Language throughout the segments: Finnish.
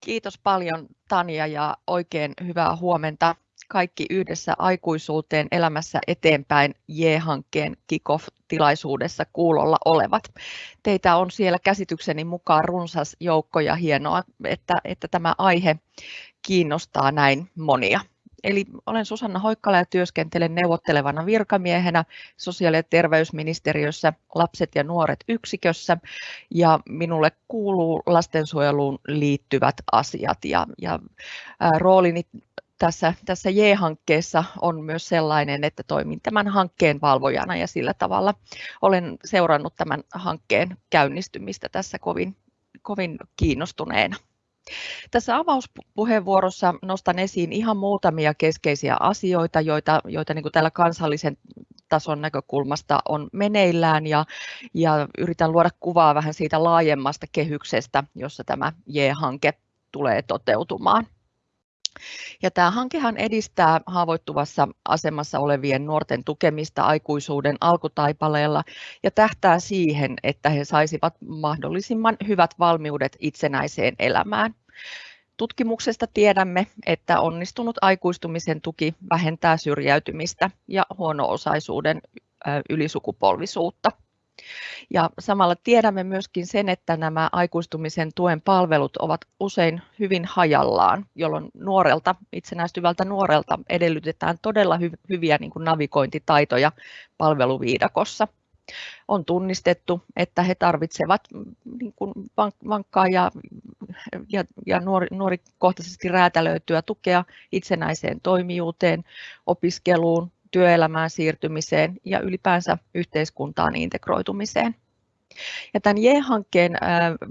Kiitos paljon Tanja ja oikein hyvää huomenta kaikki yhdessä aikuisuuteen elämässä eteenpäin J-hankkeen kick-off-tilaisuudessa kuulolla olevat. Teitä on siellä käsitykseni mukaan runsas joukko ja hienoa, että, että tämä aihe kiinnostaa näin monia. Eli olen Susanna Hoikkala ja työskentelen neuvottelevana virkamiehenä sosiaali- ja terveysministeriössä lapset ja nuoret yksikössä ja minulle kuuluu lastensuojeluun liittyvät asiat ja, ja roolini tässä, tässä J-hankkeessa on myös sellainen, että toimin tämän hankkeen valvojana ja sillä tavalla olen seurannut tämän hankkeen käynnistymistä tässä kovin, kovin kiinnostuneena. Tässä avauspuheenvuorossa nostan esiin ihan muutamia keskeisiä asioita, joita, joita niin tällä kansallisen tason näkökulmasta on meneillään ja, ja yritän luoda kuvaa vähän siitä laajemmasta kehyksestä, jossa tämä J-hanke tulee toteutumaan. Ja tämä hankehan edistää haavoittuvassa asemassa olevien nuorten tukemista aikuisuuden alkutaipaleella ja tähtää siihen, että he saisivat mahdollisimman hyvät valmiudet itsenäiseen elämään. Tutkimuksesta tiedämme, että onnistunut aikuistumisen tuki vähentää syrjäytymistä ja huono-osaisuuden ylisukupolvisuutta. Ja samalla tiedämme myöskin sen, että nämä aikuistumisen tuen palvelut ovat usein hyvin hajallaan, jolloin nuorelta, itsenäistyvältä nuorelta edellytetään todella hy- hyviä niin kuin navigointitaitoja palveluviidakossa. On tunnistettu, että he tarvitsevat niin kuin vankkaa ja, ja, ja nuori, nuorikohtaisesti räätälöityä tukea itsenäiseen toimijuuteen, opiskeluun, työelämään siirtymiseen ja ylipäänsä yhteiskuntaan integroitumiseen. Ja tämän J-hankkeen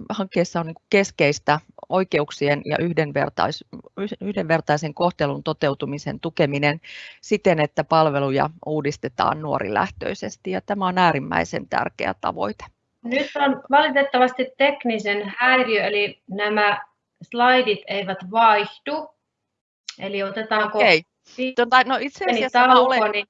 hankkeessa on niin keskeistä oikeuksien ja yhdenvertais, yhdenvertaisen kohtelun toteutumisen tukeminen siten, että palveluja uudistetaan nuorilähtöisesti ja tämä on äärimmäisen tärkeä tavoite. Nyt on valitettavasti teknisen häiriö, eli nämä slaidit eivät vaihdu. Eli otetaanko okay. Tota, no itse asiassa mä olen, niin...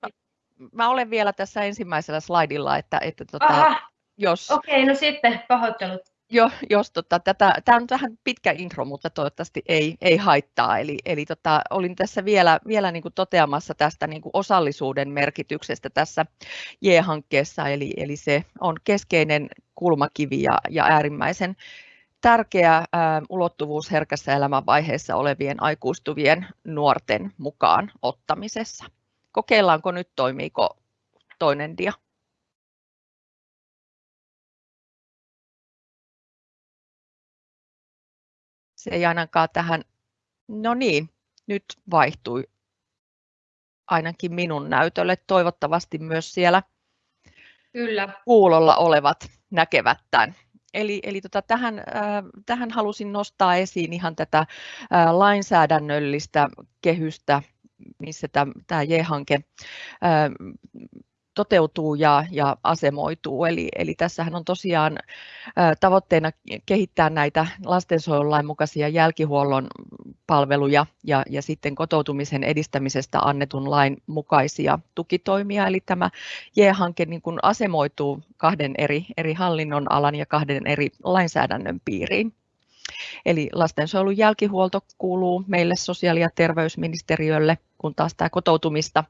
mä olen vielä tässä ensimmäisellä slaidilla, että, että tota, jos... Okei, okay, no sitten pahoittelut. Jo, jos tota, tätä, tämä on vähän pitkä intro, mutta toivottavasti ei, ei haittaa. Eli, eli tota, olin tässä vielä, vielä niin kuin toteamassa tästä niin kuin osallisuuden merkityksestä tässä J-hankkeessa, eli, eli se on keskeinen kulmakivi ja, ja äärimmäisen tärkeä ulottuvuus herkässä elämänvaiheessa olevien aikuistuvien nuorten mukaan ottamisessa. Kokeillaanko nyt, toimiiko toinen dia? Se ei ainakaan tähän, no niin, nyt vaihtui ainakin minun näytölle. Toivottavasti myös siellä Kyllä. kuulolla olevat näkevät tämän. Eli, eli tota, tähän, äh, tähän halusin nostaa esiin ihan tätä äh, lainsäädännöllistä kehystä, missä tämä J-hanke äh, toteutuu ja, ja asemoituu. Eli, eli tässähän on tosiaan tavoitteena kehittää näitä lastensuojelulain mukaisia jälkihuollon palveluja ja, ja sitten kotoutumisen edistämisestä annetun lain mukaisia tukitoimia. Eli tämä J-hanke niin kuin asemoituu kahden eri, eri hallinnon alan ja kahden eri lainsäädännön piiriin. Eli lastensuojelun jälkihuolto kuuluu meille sosiaali- ja terveysministeriölle, kun taas tämä kotoutumista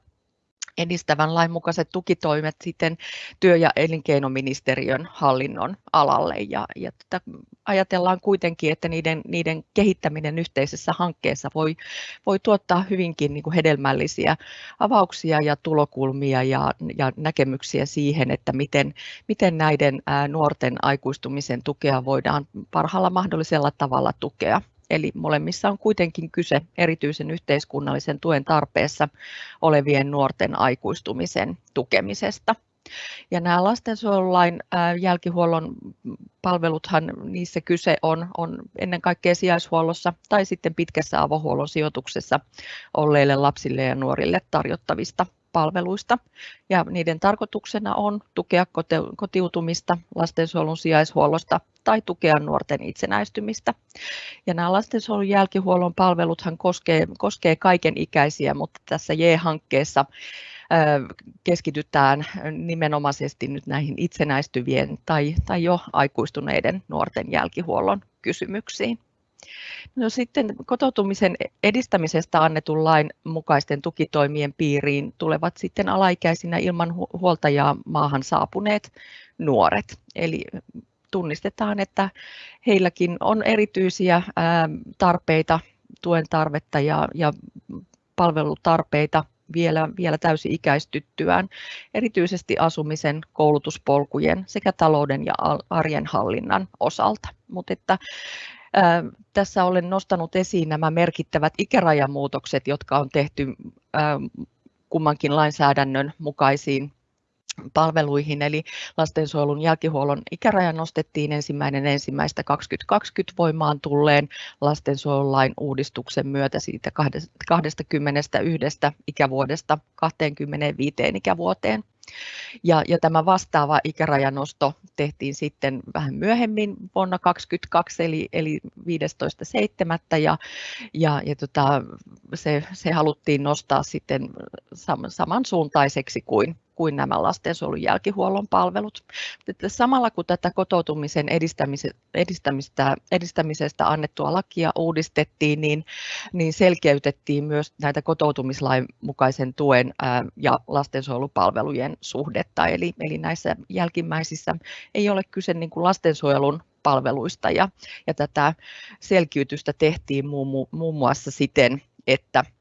edistävän lain mukaiset tukitoimet sitten työ- ja elinkeinoministeriön hallinnon alalle. Ja, ja tätä ajatellaan kuitenkin, että niiden, niiden kehittäminen yhteisessä hankkeessa voi, voi tuottaa hyvinkin niin kuin hedelmällisiä avauksia ja tulokulmia ja, ja näkemyksiä siihen, että miten, miten näiden nuorten aikuistumisen tukea voidaan parhaalla mahdollisella tavalla tukea. Eli molemmissa on kuitenkin kyse erityisen yhteiskunnallisen tuen tarpeessa olevien nuorten aikuistumisen tukemisesta. Ja nämä lastensuojelulain jälkihuollon palveluthan, niissä kyse on, on ennen kaikkea sijaishuollossa tai sitten pitkässä avohuollon sijoituksessa olleille lapsille ja nuorille tarjottavista palveluista. Ja niiden tarkoituksena on tukea kotiutumista lastensuojelun sijaishuollosta tai tukea nuorten itsenäistymistä. Ja nämä lastensuojelun jälkihuollon palveluthan koskee, koskee kaiken ikäisiä, mutta tässä J-hankkeessa keskitytään nimenomaisesti nyt näihin itsenäistyvien tai, tai jo aikuistuneiden nuorten jälkihuollon kysymyksiin. No sitten kotoutumisen edistämisestä annetun lain mukaisten tukitoimien piiriin tulevat sitten alaikäisinä ilman huoltajaa maahan saapuneet nuoret. Eli tunnistetaan, että heilläkin on erityisiä tarpeita, tuen tarvetta ja, ja palvelutarpeita vielä, vielä täysi-ikäistyttyään, erityisesti asumisen, koulutuspolkujen sekä talouden ja arjen hallinnan osalta. Mutta että, tässä olen nostanut esiin nämä merkittävät ikärajamuutokset, jotka on tehty kummankin lainsäädännön mukaisiin palveluihin, eli lastensuojelun jälkihuollon ikäraja nostettiin ensimmäinen ensimmäistä 2020 voimaan tulleen lastensuojelulain uudistuksen myötä siitä 21 ikävuodesta 25 ikävuoteen. Ja, ja tämä vastaava ikärajanosto tehtiin sitten vähän myöhemmin vuonna 2022, eli, eli 15.7. Ja, ja, ja tota, se, se haluttiin nostaa sitten sam, samansuuntaiseksi kuin, kuin nämä lastensuojelun jälkihuollon palvelut. Että samalla kun tätä kotoutumisen edistämistä, edistämisestä annettua lakia uudistettiin, niin, niin selkeytettiin myös näitä kotoutumislain mukaisen tuen ja lastensuojelupalvelujen suhdetta. Eli, eli näissä jälkimmäisissä ei ole kyse niin kuin lastensuojelun palveluista ja, ja tätä selkiytystä tehtiin muun, muun muassa siten, että että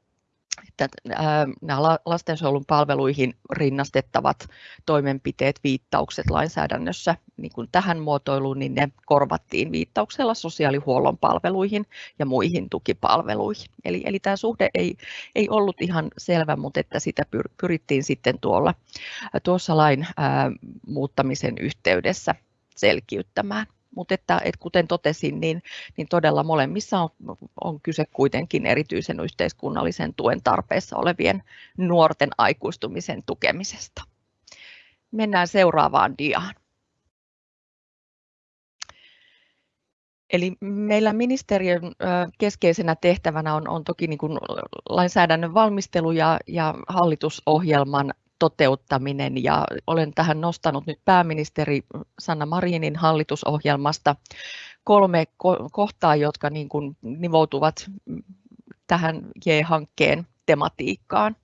nämä lastensuojelun palveluihin rinnastettavat toimenpiteet, viittaukset lainsäädännössä niin kuin tähän muotoiluun, niin ne korvattiin viittauksella sosiaalihuollon palveluihin ja muihin tukipalveluihin. Eli, eli tämä suhde ei, ei ollut ihan selvä, mutta että sitä pyrittiin sitten tuolla, tuossa lain ää, muuttamisen yhteydessä selkiyttämään mutta että, että kuten totesin, niin, niin todella molemmissa on, on kyse kuitenkin erityisen yhteiskunnallisen tuen tarpeessa olevien nuorten aikuistumisen tukemisesta. Mennään seuraavaan diaan. Eli meillä ministeriön keskeisenä tehtävänä on, on toki niin kuin lainsäädännön valmistelu ja, ja hallitusohjelman toteuttaminen ja olen tähän nostanut nyt pääministeri Sanna Marinin hallitusohjelmasta kolme kohtaa, jotka niin kuin nivoutuvat tähän J-hankkeen tematiikkaan.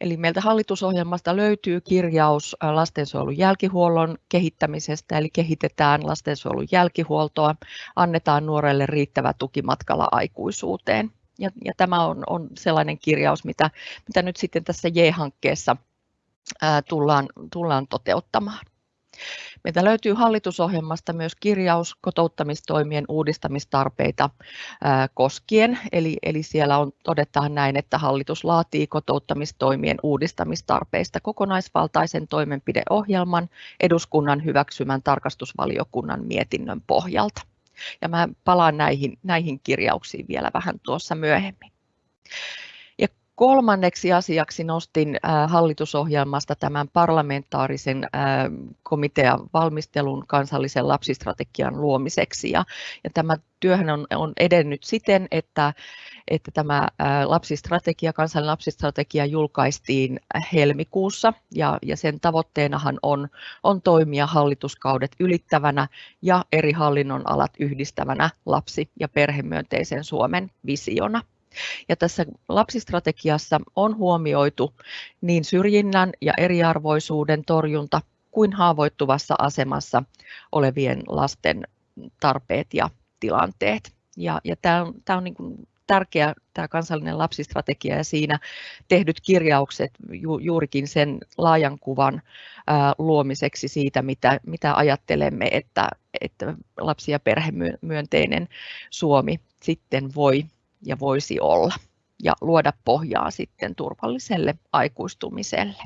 Eli meiltä hallitusohjelmasta löytyy kirjaus lastensuojelun jälkihuollon kehittämisestä, eli kehitetään lastensuojelun jälkihuoltoa, annetaan nuorelle riittävä tuki matkalla aikuisuuteen. Ja, ja tämä on, on sellainen kirjaus, mitä, mitä nyt sitten tässä J-hankkeessa tullaan, tullaan toteuttamaan. Meiltä löytyy hallitusohjelmasta myös kirjaus kotouttamistoimien uudistamistarpeita koskien, eli, eli siellä on, todetaan näin, että hallitus laatii kotouttamistoimien uudistamistarpeista kokonaisvaltaisen toimenpideohjelman eduskunnan hyväksymän tarkastusvaliokunnan mietinnön pohjalta. Ja mä palaan näihin, näihin kirjauksiin vielä vähän tuossa myöhemmin. Kolmanneksi asiaksi nostin hallitusohjelmasta tämän parlamentaarisen komitean valmistelun kansallisen lapsistrategian luomiseksi. Ja, ja tämä työhän on, on edennyt siten, että, että tämä lapsistrategia, kansallinen lapsistrategia julkaistiin helmikuussa ja, ja sen tavoitteenahan on, on toimia hallituskaudet ylittävänä ja eri hallinnon alat yhdistävänä lapsi- ja perhemyönteisen Suomen visiona. Ja tässä lapsistrategiassa on huomioitu niin syrjinnän ja eriarvoisuuden torjunta kuin haavoittuvassa asemassa olevien lasten tarpeet ja tilanteet. Ja, ja tämä on, tämä on niin kuin tärkeä tämä kansallinen lapsistrategia ja siinä tehdyt kirjaukset ju, juurikin sen laajan kuvan ää, luomiseksi siitä, mitä, mitä ajattelemme, että, että lapsi- ja perhemyönteinen Suomi sitten voi ja voisi olla ja luoda pohjaa sitten turvalliselle aikuistumiselle.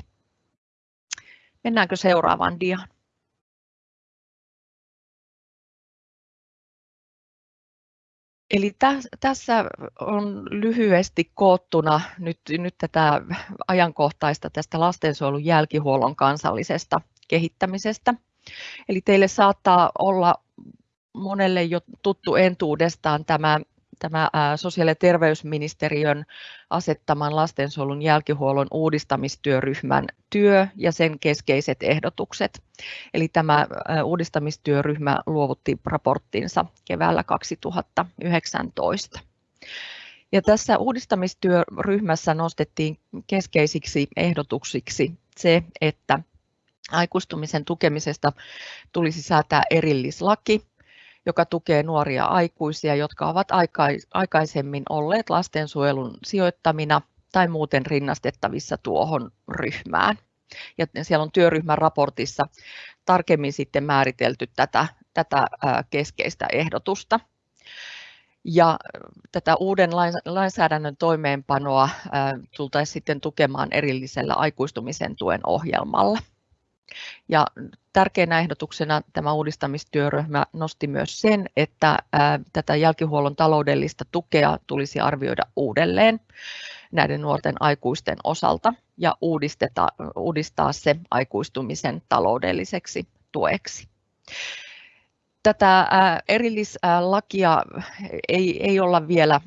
Mennäänkö seuraavaan diaan? Eli tässä on lyhyesti koottuna nyt, nyt tätä ajankohtaista tästä lastensuojelun jälkihuollon kansallisesta kehittämisestä. Eli teille saattaa olla monelle jo tuttu entuudestaan tämä tämä sosiaali- ja terveysministeriön asettaman lastensuojelun jälkihuollon uudistamistyöryhmän työ ja sen keskeiset ehdotukset. Eli tämä uudistamistyöryhmä luovutti raporttinsa keväällä 2019. Ja tässä uudistamistyöryhmässä nostettiin keskeisiksi ehdotuksiksi se, että aikuistumisen tukemisesta tulisi säätää erillislaki, joka tukee nuoria aikuisia, jotka ovat aikaisemmin olleet lastensuojelun sijoittamina tai muuten rinnastettavissa tuohon ryhmään. Ja siellä on työryhmän raportissa tarkemmin sitten määritelty tätä, tätä keskeistä ehdotusta. Ja tätä uuden lainsäädännön toimeenpanoa tultaisiin sitten tukemaan erillisellä aikuistumisen tuen ohjelmalla. Ja tärkeänä ehdotuksena tämä uudistamistyöryhmä nosti myös sen, että tätä jälkihuollon taloudellista tukea tulisi arvioida uudelleen näiden nuorten aikuisten osalta ja uudistaa se aikuistumisen taloudelliseksi tueksi. Tätä erillislakia ei, ei olla vielä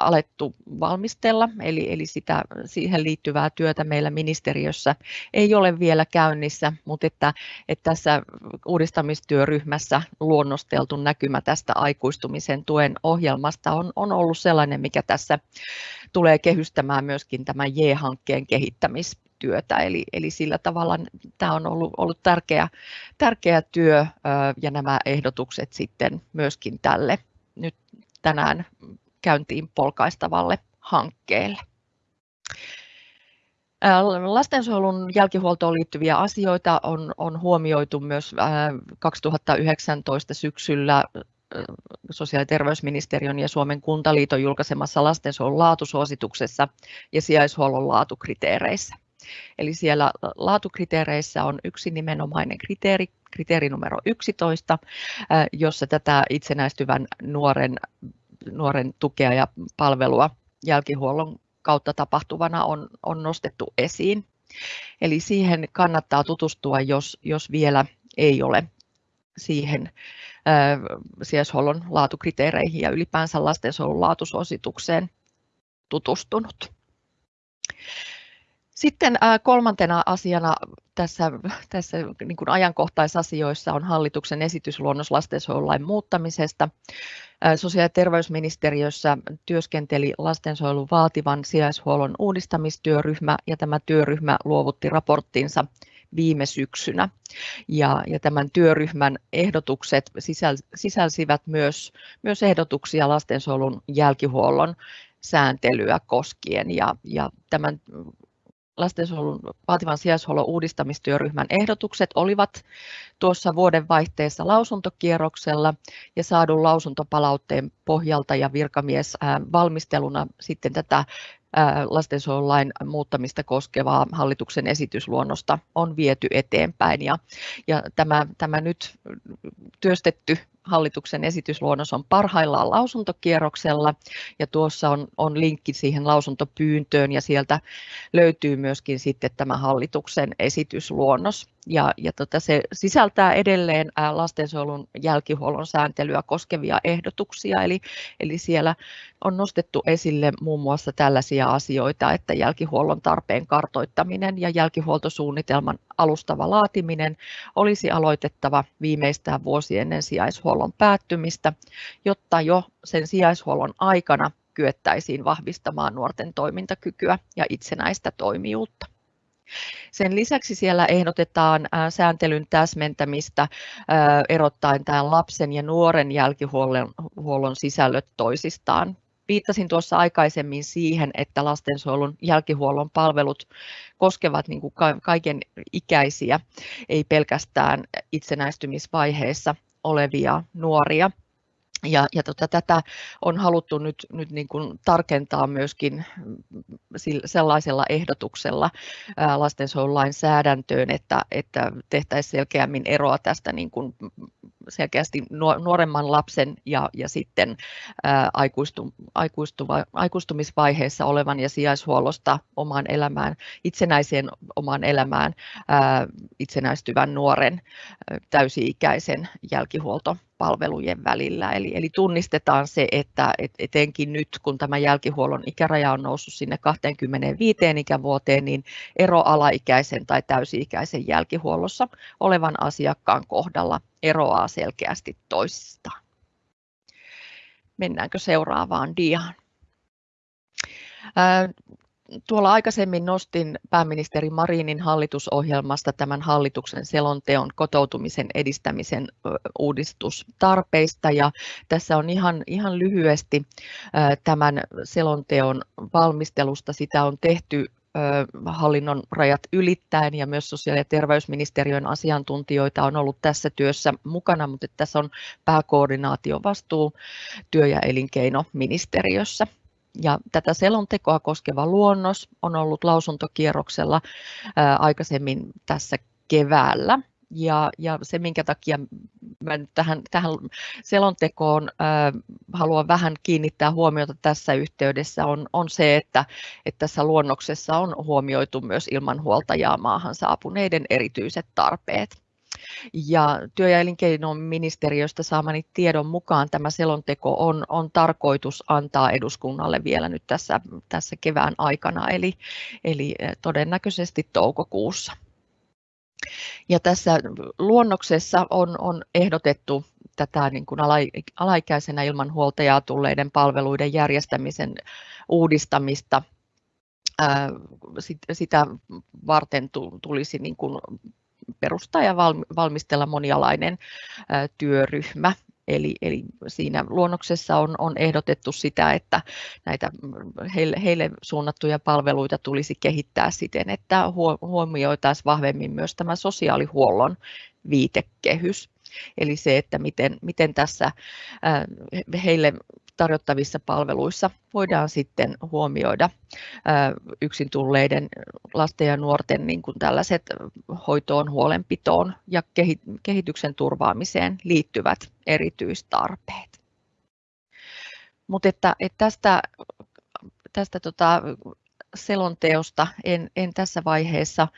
alettu valmistella, eli, eli sitä, siihen liittyvää työtä meillä ministeriössä ei ole vielä käynnissä, mutta että, että tässä uudistamistyöryhmässä luonnosteltu näkymä tästä aikuistumisen tuen ohjelmasta on, on ollut sellainen, mikä tässä tulee kehystämään myöskin tämän J-hankkeen kehittämistyötä, eli, eli sillä tavalla tämä on ollut, ollut tärkeä, tärkeä työ ja nämä ehdotukset sitten myöskin tälle nyt tänään käyntiin polkaistavalle hankkeelle. Lastensuojelun jälkihuoltoon liittyviä asioita on, on huomioitu myös 2019 syksyllä sosiaali- ja terveysministeriön ja Suomen kuntaliiton julkaisemassa lastensuojelun laatusuosituksessa ja sijaishuollon laatukriteereissä. Eli siellä laatukriteereissä on yksi nimenomainen kriteeri, kriteeri numero 11, jossa tätä itsenäistyvän nuoren nuoren tukea ja palvelua jälkihuollon kautta tapahtuvana on, on nostettu esiin. Eli siihen kannattaa tutustua, jos, jos vielä ei ole siihen sijaishuollon laatukriteereihin ja ylipäänsä lastensuojelun laatusuositukseen tutustunut. Sitten kolmantena asiana tässä, tässä niin kuin ajankohtaisasioissa on hallituksen esitysluonnos lastensuojelulain muuttamisesta. Sosiaali- ja terveysministeriössä työskenteli lastensuojelun vaativan sijaishuollon uudistamistyöryhmä ja tämä työryhmä luovutti raporttinsa viime syksynä. Ja, ja tämän työryhmän ehdotukset sisälsivät myös, myös ehdotuksia lastensuojelun jälkihuollon sääntelyä koskien ja, ja tämän lastensuojelun vaativan sijaishuollon uudistamistyöryhmän ehdotukset olivat tuossa vuodenvaihteessa lausuntokierroksella ja saadun lausuntopalautteen pohjalta ja virkamies valmisteluna sitten tätä lastensuojelulain muuttamista koskevaa hallituksen esitysluonnosta on viety eteenpäin. Ja, ja tämä, tämä nyt työstetty hallituksen esitysluonnos on parhaillaan lausuntokierroksella ja tuossa on, on linkki siihen lausuntopyyntöön ja sieltä löytyy myöskin sitten tämä hallituksen esitysluonnos. Ja, ja tota, se sisältää edelleen lastensuojelun jälkihuollon sääntelyä koskevia ehdotuksia, eli, eli siellä on nostettu esille muun muassa tällaisia asioita, että jälkihuollon tarpeen kartoittaminen ja jälkihuoltosuunnitelman alustava laatiminen olisi aloitettava viimeistään vuosi ennen sijaishuollon päättymistä, jotta jo sen sijaishuollon aikana kyettäisiin vahvistamaan nuorten toimintakykyä ja itsenäistä toimijuutta. Sen lisäksi siellä ehdotetaan sääntelyn täsmentämistä erottaen tämän lapsen ja nuoren jälkihuollon sisällöt toisistaan. Viittasin tuossa aikaisemmin siihen, että lastensuojelun jälkihuollon palvelut koskevat niin kuin kaiken ikäisiä, ei pelkästään itsenäistymisvaiheessa olevia nuoria. Ja, ja tota, tätä on haluttu nyt, nyt niin kuin tarkentaa myöskin sellaisella ehdotuksella lastensuojelulainsäädäntöön, että, että tehtäisiin selkeämmin eroa tästä niin kuin selkeästi nuoremman lapsen ja, ja sitten ää, aikuistu, aikuistuva, aikuistumisvaiheessa olevan ja sijaishuollosta omaan elämään, itsenäiseen omaan elämään ää, itsenäistyvän nuoren täysi-ikäisen jälkihuoltopalvelujen välillä. Eli, eli tunnistetaan se, että et etenkin nyt kun tämä jälkihuollon ikäraja on noussut sinne 25 ikävuoteen, niin ero alaikäisen tai täysi-ikäisen jälkihuollossa olevan asiakkaan kohdalla eroaa selkeästi toisistaan. Mennäänkö seuraavaan diaan? Tuolla aikaisemmin nostin pääministeri Marinin hallitusohjelmasta tämän hallituksen selonteon kotoutumisen edistämisen uudistustarpeista ja tässä on ihan, ihan lyhyesti tämän selonteon valmistelusta. Sitä on tehty hallinnon rajat ylittäen ja myös sosiaali- ja terveysministeriön asiantuntijoita on ollut tässä työssä mukana, mutta tässä on pääkoordinaatiovastuu työ- ja elinkeinoministeriössä. Ja tätä selontekoa koskeva luonnos on ollut lausuntokierroksella aikaisemmin tässä keväällä. Ja, ja se, minkä takia mä nyt tähän, tähän selontekoon äh, haluan vähän kiinnittää huomiota tässä yhteydessä, on, on se, että, että tässä luonnoksessa on huomioitu myös ilman huoltajaa maahan saapuneiden erityiset tarpeet. Ja työ- ja elinkeinoministeriöstä saamani tiedon mukaan tämä selonteko on, on tarkoitus antaa eduskunnalle vielä nyt tässä, tässä kevään aikana, eli, eli todennäköisesti toukokuussa. Ja tässä luonnoksessa on, on ehdotettu tätä niin kuin alaikäisenä ilman huoltajaa tulleiden palveluiden järjestämisen uudistamista. Sitä varten tulisi niin kuin perustaa ja valmistella monialainen työryhmä. Eli, eli siinä luonnoksessa on, on ehdotettu sitä, että näitä heille, heille suunnattuja palveluita tulisi kehittää siten, että huomioitaisiin vahvemmin myös tämä sosiaalihuollon viitekehys. Eli se, että miten, miten tässä heille tarjottavissa palveluissa voidaan sitten huomioida yksin tulleiden lasten ja nuorten niin kuin tällaiset hoitoon, huolenpitoon ja kehityksen turvaamiseen liittyvät erityistarpeet. Mutta että, että tästä, tästä tota, selonteosta en, en tässä vaiheessa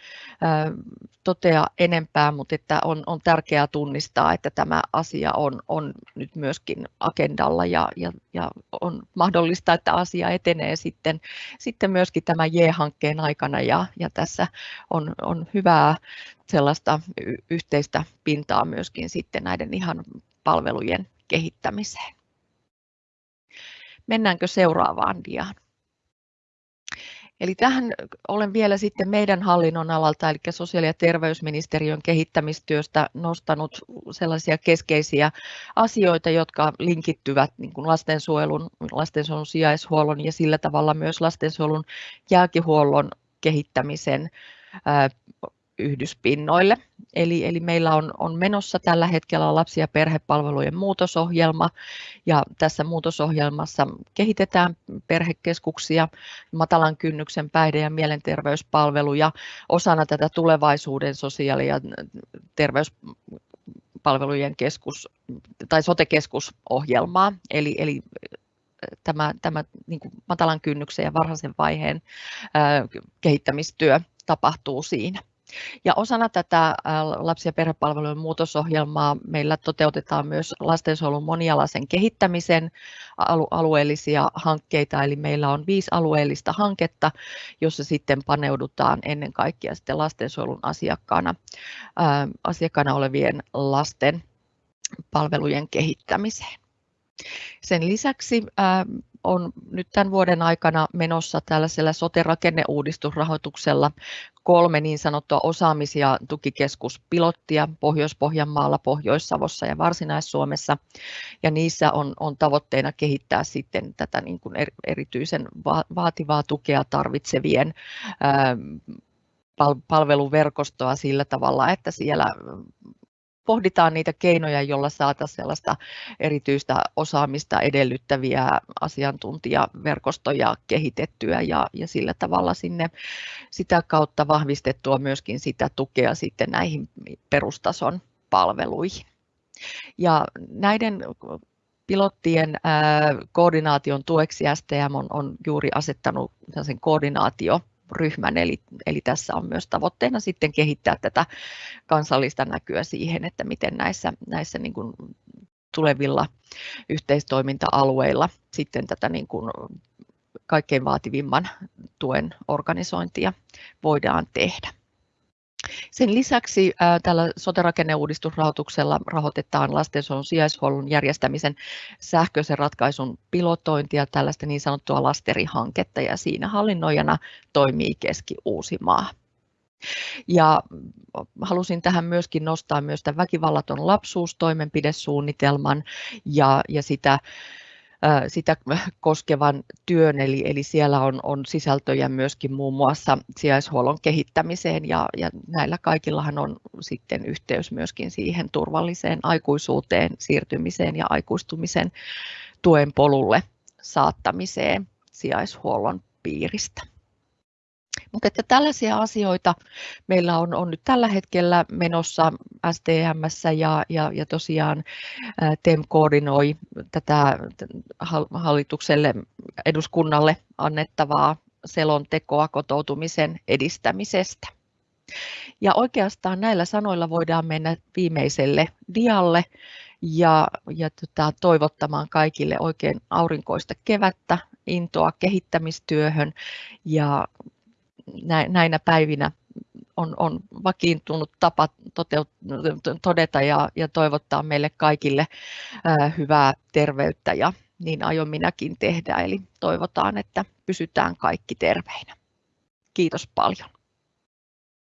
totea enempää, mutta että on, on tärkeää tunnistaa, että tämä asia on, on nyt myöskin agendalla ja, ja, ja on mahdollista, että asia etenee sitten, sitten myöskin tämän J-hankkeen aikana ja, ja tässä on, on hyvää sellaista yhteistä pintaa myöskin sitten näiden ihan palvelujen kehittämiseen. Mennäänkö seuraavaan diaan? Eli tähän olen vielä sitten meidän hallinnon alalta, eli sosiaali- ja terveysministeriön kehittämistyöstä nostanut sellaisia keskeisiä asioita, jotka linkittyvät niin kuin lastensuojelun, lastensuojelun sijaishuollon ja sillä tavalla myös lastensuojelun jälkihuollon kehittämisen yhdyspinnoille. Eli, eli meillä on, on menossa tällä hetkellä lapsi- ja perhepalvelujen muutosohjelma ja tässä muutosohjelmassa kehitetään perhekeskuksia, matalan kynnyksen päihde- ja mielenterveyspalveluja osana tätä tulevaisuuden sosiaali- ja terveyspalvelujen keskus tai sote-keskusohjelmaa. Eli, eli tämä, tämä niin matalan kynnyksen ja varhaisen vaiheen ää, kehittämistyö tapahtuu siinä. Ja osana tätä lapsi- ja perhepalvelujen muutosohjelmaa meillä toteutetaan myös lastensuojelun monialaisen kehittämisen alueellisia hankkeita, eli meillä on viisi alueellista hanketta, jossa sitten paneudutaan ennen kaikkea sitten lastensuojelun asiakkaana, asiakkaana olevien lasten palvelujen kehittämiseen. Sen lisäksi on nyt tämän vuoden aikana menossa tällaisella sote-rakenneuudistusrahoituksella kolme niin sanottua osaamis- ja tukikeskuspilottia Pohjois-Pohjanmaalla, Pohjois-Savossa ja Varsinais-Suomessa. Ja niissä on, on tavoitteena kehittää sitten tätä niin kuin erityisen vaativaa tukea tarvitsevien palveluverkostoa sillä tavalla, että siellä pohditaan niitä keinoja, joilla saataisiin sellaista erityistä osaamista edellyttäviä asiantuntijaverkostoja kehitettyä ja, ja sillä tavalla sinne sitä kautta vahvistettua myöskin sitä tukea sitten näihin perustason palveluihin. Ja näiden pilottien koordinaation tueksi STM on, on juuri asettanut sen koordinaatio ryhmän, eli, eli tässä on myös tavoitteena sitten kehittää tätä kansallista näkyä siihen, että miten näissä, näissä niin kuin tulevilla yhteistoiminta-alueilla sitten tätä niin kuin kaikkein vaativimman tuen organisointia voidaan tehdä. Sen lisäksi tällä sote-rakenneuudistusrahoituksella rahoitetaan lastensuojelun sijaishuollon järjestämisen sähköisen ratkaisun pilotointia, tällaista niin sanottua lasterihanketta, ja siinä hallinnoijana toimii Keski-Uusimaa. Ja halusin tähän myöskin nostaa myös tämän väkivallaton lapsuus toimenpidesuunnitelman ja, ja sitä sitä koskevan työn, eli, eli siellä on, on sisältöjä myöskin muun muassa sijaishuollon kehittämiseen ja, ja näillä kaikillahan on sitten yhteys myöskin siihen turvalliseen aikuisuuteen siirtymiseen ja aikuistumisen tuen polulle saattamiseen sijaishuollon piiristä. Mutta että tällaisia asioita meillä on, on nyt tällä hetkellä menossa STMssä ja, ja, ja tosiaan TEM koordinoi tätä hallitukselle eduskunnalle annettavaa selontekoa kotoutumisen edistämisestä. Ja oikeastaan näillä sanoilla voidaan mennä viimeiselle dialle ja, ja tota, toivottamaan kaikille oikein aurinkoista kevättä, intoa kehittämistyöhön ja näinä päivinä on, on vakiintunut tapa toteut, todeta ja, ja toivottaa meille kaikille ää, hyvää terveyttä ja niin aion minäkin tehdä. Eli toivotaan, että pysytään kaikki terveinä. Kiitos paljon.